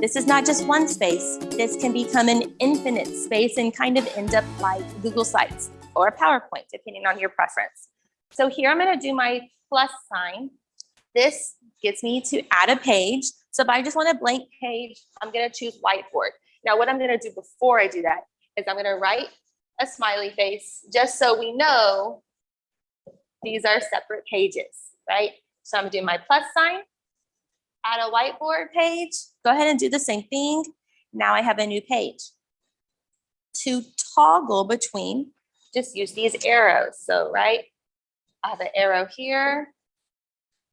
This is not just one space. This can become an infinite space and kind of end up like Google Sites or PowerPoint, depending on your preference. So here I'm gonna do my plus sign. This gets me to add a page. So if I just want a blank page, I'm gonna choose whiteboard. Now what I'm gonna do before I do that is I'm gonna write a smiley face just so we know these are separate pages, right? So I'm gonna do my plus sign, add a whiteboard page, go ahead and do the same thing. Now I have a new page. To toggle between, just use these arrows. So, right, I have an arrow here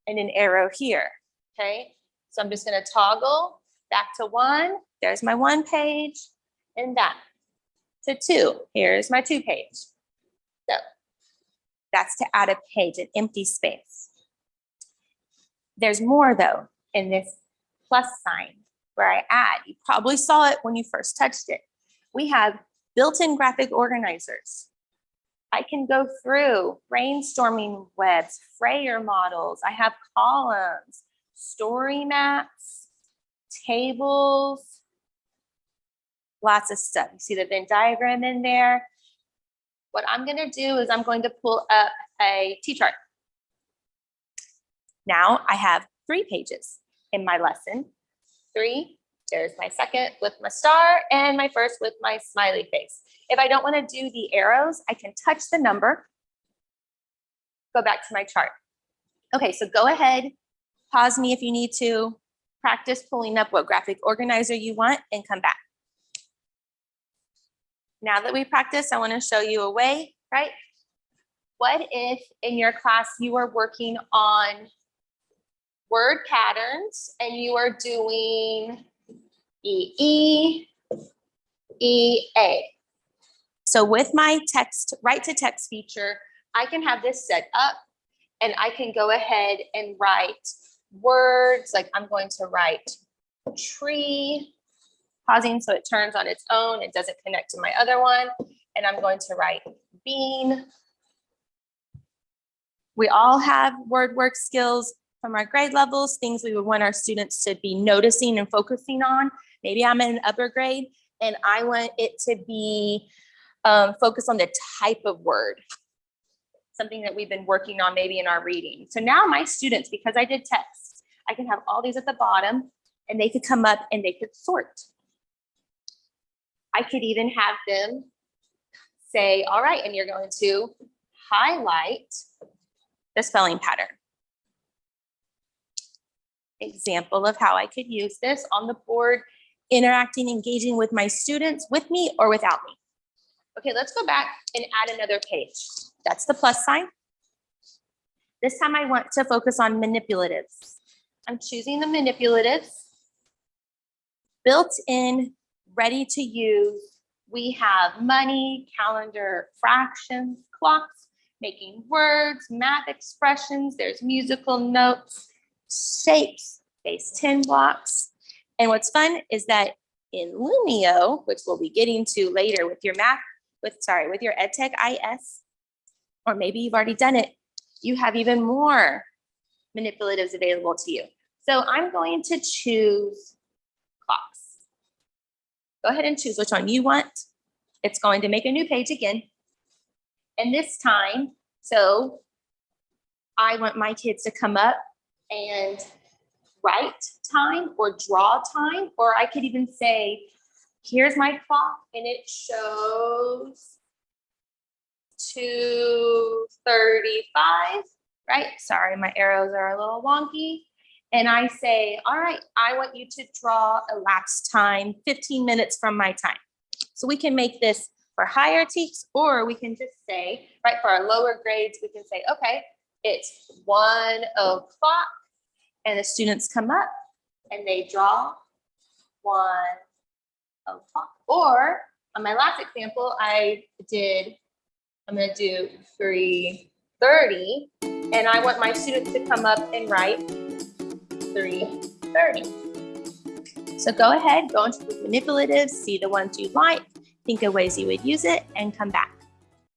and an arrow here, okay? So I'm just gonna toggle back to one. There's my one page and that to two. Here's my two page. So that's to add a page, an empty space. There's more though in this plus sign where I add. You probably saw it when you first touched it. We have built-in graphic organizers. I can go through brainstorming webs, Frayer models. I have columns, story maps, tables, lots of stuff. You see the Venn diagram in there. What I'm going to do is I'm going to pull up a T-chart. Now I have three pages in my lesson. Three, there's my second with my star and my first with my smiley face. If I don't want to do the arrows, I can touch the number, go back to my chart. Okay, so go ahead, pause me if you need to, practice pulling up what graphic organizer you want and come back. Now that we practice, I want to show you a way, right? What if in your class you are working on word patterns and you are doing EE, EA. So with my text, write to text feature, I can have this set up and I can go ahead and write words like I'm going to write tree, pausing so it turns on its own, it doesn't connect to my other one. And I'm going to write bean. We all have word work skills from our grade levels, things we would want our students to be noticing and focusing on. Maybe I'm in an upper grade and I want it to be um, focused on the type of word, something that we've been working on maybe in our reading. So now my students, because I did text, I can have all these at the bottom and they could come up and they could sort. I could even have them say, all right, and you're going to highlight the spelling pattern example of how I could use this on the board, interacting, engaging with my students, with me or without me. Okay, let's go back and add another page. That's the plus sign. This time I want to focus on manipulatives. I'm choosing the manipulatives. Built in, ready to use, we have money, calendar, fractions, clocks, making words, math expressions, there's musical notes, shapes, base 10 blocks. And what's fun is that in Lumio, which we'll be getting to later with your math, with sorry, with your EdTech IS, or maybe you've already done it, you have even more manipulatives available to you. So I'm going to choose clocks. Go ahead and choose which one you want. It's going to make a new page again. And this time, so I want my kids to come up and write time or draw time, or I could even say, here's my clock and it shows 235, right? Sorry, my arrows are a little wonky. And I say, all right, I want you to draw elapsed time 15 minutes from my time. So we can make this for higher teachers, or we can just say, right, for our lower grades, we can say, okay, it's one o'clock and the students come up and they draw one o'clock. Or on my last example, I did, I'm gonna do 330 and I want my students to come up and write 330. So go ahead, go into the manipulatives, see the ones you like, think of ways you would use it and come back.